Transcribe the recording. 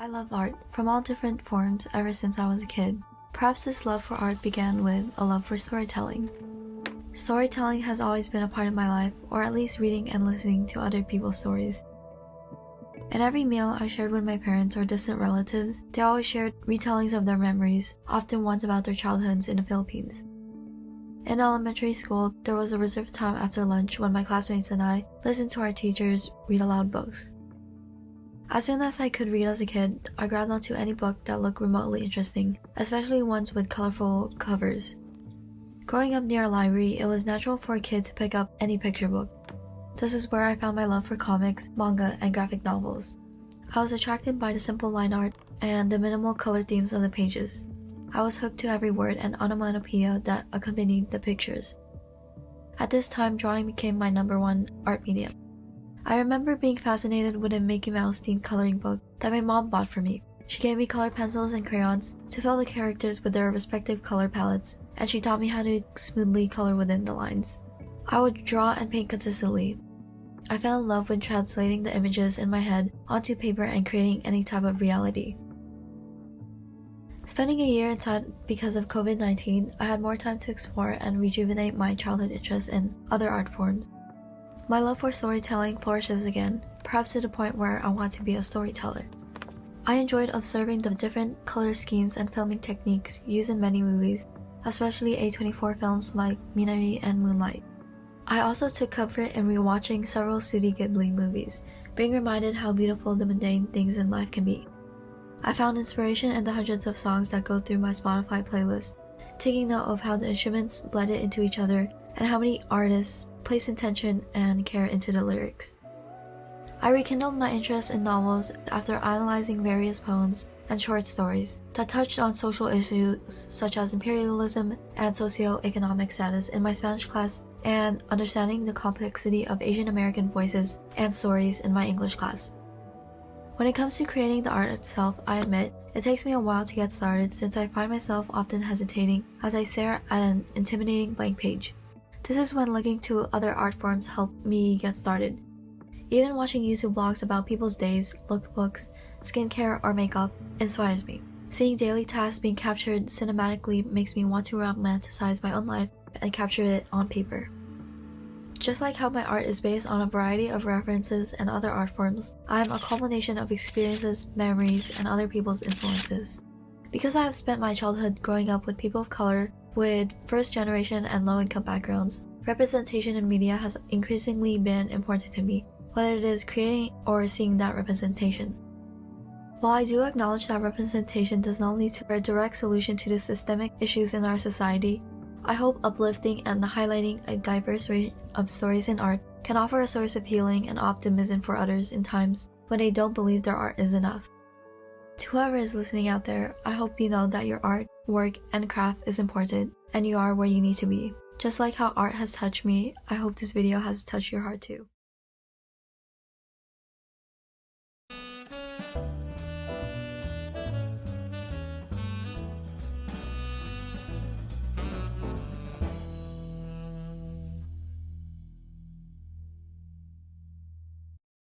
I love art from all different forms ever since I was a kid. Perhaps this love for art began with a love for storytelling. Storytelling has always been a part of my life, or at least reading and listening to other people's stories. In every meal I shared with my parents or distant relatives, they always shared retellings of their memories, often ones about their childhoods in the Philippines. In elementary school, there was a reserved time after lunch when my classmates and I listened to our teachers read aloud books. As soon as I could read as a kid, I grabbed onto any book that looked remotely interesting, especially ones with colorful covers. Growing up near a library, it was natural for a kid to pick up any picture book. This is where I found my love for comics, manga, and graphic novels. I was attracted by the simple line art and the minimal color themes on the pages. I was hooked to every word and onomatopoeia that accompanied the pictures. At this time, drawing became my number one art medium. I remember being fascinated with a Mickey Mouse themed coloring book that my mom bought for me. She gave me colored pencils and crayons to fill the characters with their respective color palettes, and she taught me how to smoothly color within the lines. I would draw and paint consistently. I fell in love with translating the images in my head onto paper and creating any type of reality. Spending a year inside because of COVID 19, I had more time to explore and rejuvenate my childhood interests in other art forms. My love for storytelling flourishes again, perhaps to the point where I want to be a storyteller. I enjoyed observing the different color schemes and filming techniques used in many movies, especially A24 films like Minari and Moonlight. I also took comfort in rewatching several Studio Ghibli movies, being reminded how beautiful the mundane things in life can be. I found inspiration in the hundreds of songs that go through my Spotify playlist, taking note of how the instruments blended into each other and how many artists place intention and care into the lyrics. I rekindled my interest in novels after analyzing various poems and short stories that touched on social issues such as imperialism and socio-economic status in my Spanish class and understanding the complexity of Asian American voices and stories in my English class. When it comes to creating the art itself, I admit it takes me a while to get started since I find myself often hesitating as I stare at an intimidating blank page. This is when looking to other art forms help me get started. Even watching YouTube vlogs about people's days, lookbooks, skincare, or makeup inspires me. Seeing daily tasks being captured cinematically makes me want to romanticize my own life and capture it on paper. Just like how my art is based on a variety of references and other art forms, I am a culmination of experiences, memories, and other people's influences. Because I have spent my childhood growing up with people of color, with first generation and low income backgrounds, representation in media has increasingly been important to me, whether it is creating or seeing that representation. While I do acknowledge that representation does not lead to a direct solution to the systemic issues in our society, I hope uplifting and highlighting a diverse range of stories in art can offer a source of healing and optimism for others in times when they don't believe their art is enough. To whoever is listening out there, I hope you know that your art, work, and craft is important and you are where you need to be. Just like how art has touched me, I hope this video has touched your heart too.